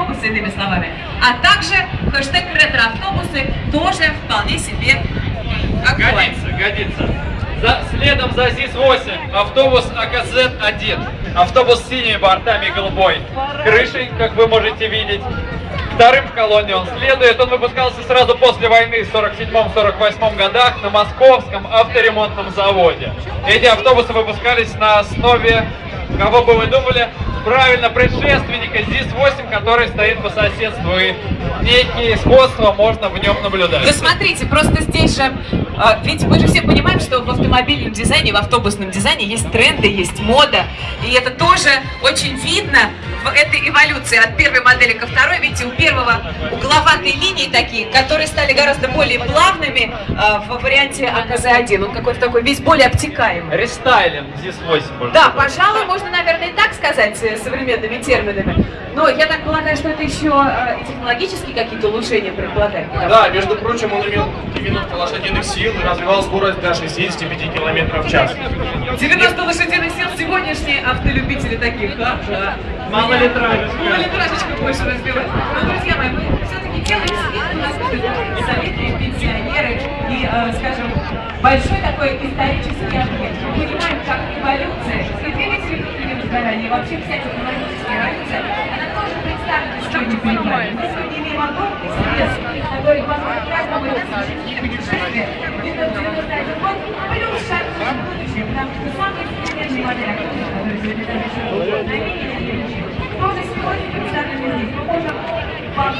ретроавтобусы, иными словами. А также хэштег ретроавтобусы тоже вполне себе огонь. Годится, годится. За, следом за ЗИС-8 автобус АКЗ-1. Автобус с синими бортами голубой крышей, как вы можете видеть. Вторым в колонне он следует. Он выпускался сразу после войны в 47-48 годах на московском авторемонтном заводе. Эти автобусы выпускались на основе, кого бы вы думали, правильно, предшественника ЗИС-8, который стоит по соседству. И некие сходства можно в нем наблюдать. Да смотрите, просто здесь же, а, ведь мы же все понимаем, что в автомобильном дизайне, в автобусном дизайне есть тренды, есть мода. И это тоже очень видно этой эволюции от первой модели ко второй. Видите, у первого угловатые линии такие, которые стали гораздо более плавными а, в варианте АКЗ-1. Он какой-то такой весь более обтекаемый. Рестайлинг ЗИС-8. можно Да, сказать. пожалуй, можно, наверное, и так сказать э, современными терминами. Но я так полагаю, что это еще э, технологические какие-то улучшения предполагает. Да, между прочим, он имел 90 лошадиных сил и развивал скорость до 65 км в час. 90 лошадиных сил сегодняшние автолюбители таких, а? Да. Малолитражечка. Малолитражечка больше разбивать. Но, друзья мои, мы все-таки делаем вид, у нас будут советы, пенсионеры и, э, скажем, большой такой исторический объект. Мы понимаем, как эволюция и сгорания, и вообще вся технологическая эволюция, что на мини тоже сегодня представлены здесь. Мы можем вам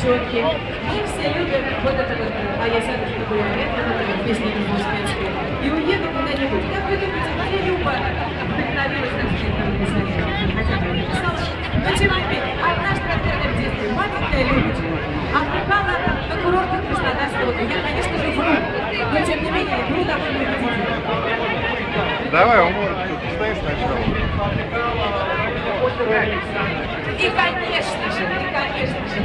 девчонки. Мы все любим вот это вот, а я сяду, что такое момент, вот это вот песня успенская. И уеду куда-нибудь. Как вы думаете, где Люба вдохновилась на это не написала. Но тем не менее, однажды, наверное, в детстве, маленькая Любочка отдыхала на курортах Краснодарского. Я, конечно же, вру, но тем не менее, вру довольно убедительно. Давай, умор, ты стоишь сначала. И, конечно же, и, конечно же,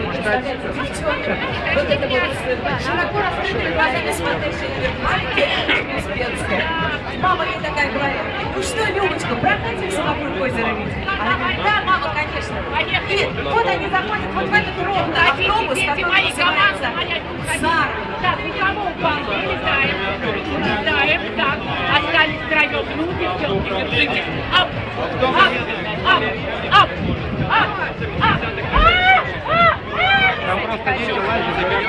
девчонка, вот это вот с широко раскрытыми глазами смотрящая наверх, маленькая Успенская. Мама ей такая говорит, ну что, Любочка, прокатимся вокруг озера? Она говорит, да, мама, конечно. И вот они заходят вот в этот ровный автобус, который называется Сара.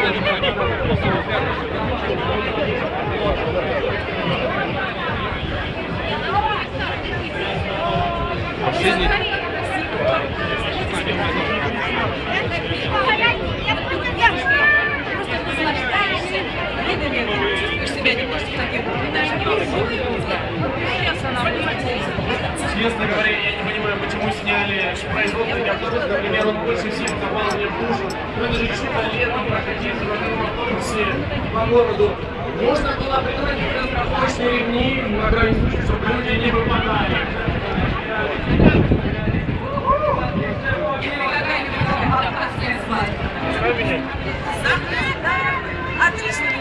Лазят, и Чувствуешь себя немножко таким, даже Честно говоря, я не понимаю, почему сняли производственный автобус, например, он больше всех попал мне в душу. Ну это же чудо летом проходить в одном автобусе по городу. Можно было придумать страховочные ремни на крайний случай, чтобы люди не выпадали. Отлично.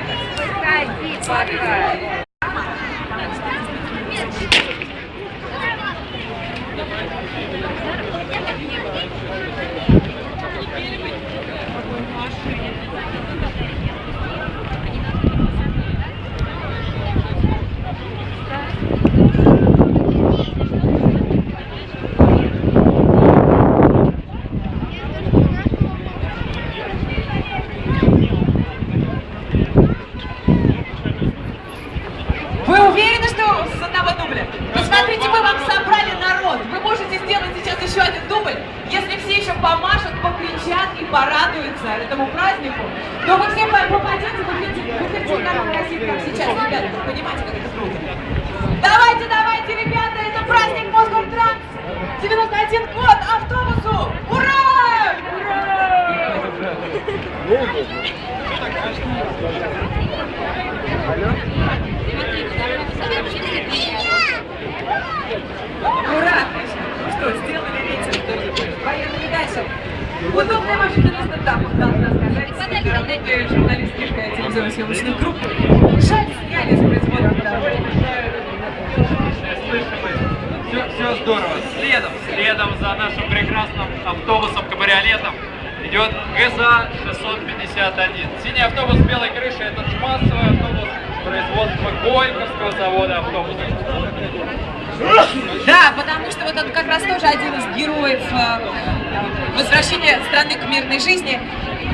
автобус с одного дубля. Посмотрите, мы вам собрали народ. Вы можете сделать сейчас еще один дубль. Если все еще помашут, покричат и порадуются этому празднику, то вы все по- попадете в эфир- России, как сейчас, ребята. Вы понимаете, как это круто? Давайте, давайте, ребята, это праздник Мосгортранс. 91 год Удобная машина для стендапов, должна сказать. Работаю журналистских э, телевизионной съемочных групп. Жаль, сняли с производства. Все, все здорово. Следом, следом за нашим прекрасным автобусом-кабриолетом идет ГЗА 651. Синий автобус с белой крышей это массовый автобус производства Горьковского завода автобусов. Да, потому что вот он как раз тоже один из героев возвращения страны к мирной жизни.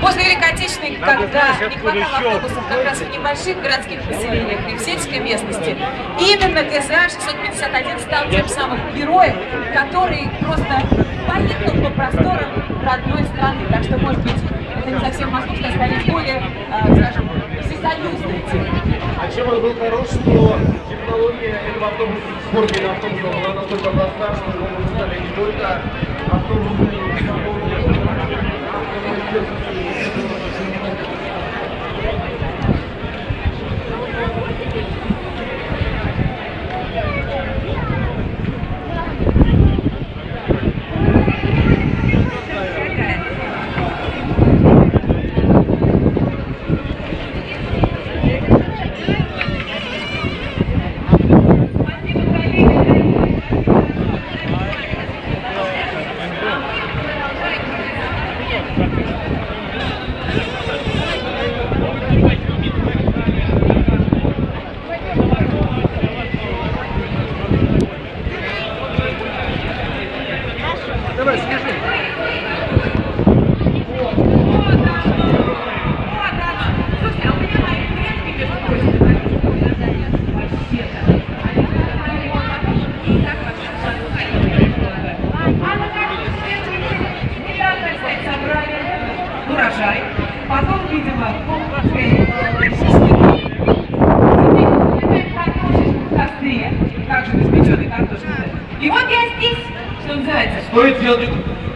После Великой Отечественной, когда не хватало автобусов как раз в небольших городских поселениях и в сельской местности, именно ГЗА 651 стал тем самым героем, который просто поехал по просторам родной страны. Так что, может быть, это не совсем московская, а скорее более, э, скажем, всесоюзная тема. А чем он был хорош, что технология этого автобуса, формы автобуса была настолько проста, что его выпускали не только Thank you. Стоит делать,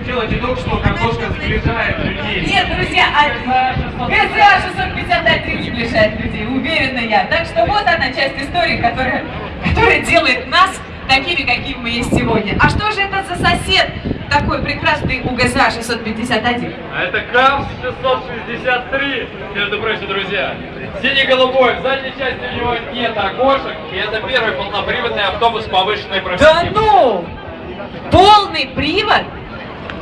делать не что картошка сближает людей. Нет, друзья, а ГЗА 651 сближает людей, уверена я. Так что вот она часть истории, которая, которая делает нас такими, какими мы есть сегодня. А что же это за сосед такой прекрасный у ГЗА 651? А это КАМС 663, между прочим, друзья. Синий-голубой, в задней части у него нет окошек, и это первый полноприводный автобус повышенной Да профессии. ну! Полный привод?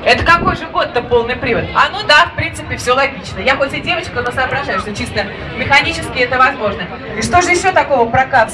Это какой же год-то полный привод? А ну да, в принципе, все логично. Я хоть и девочка, но соображаю, что чисто механически это возможно. И что же еще такого про КАВС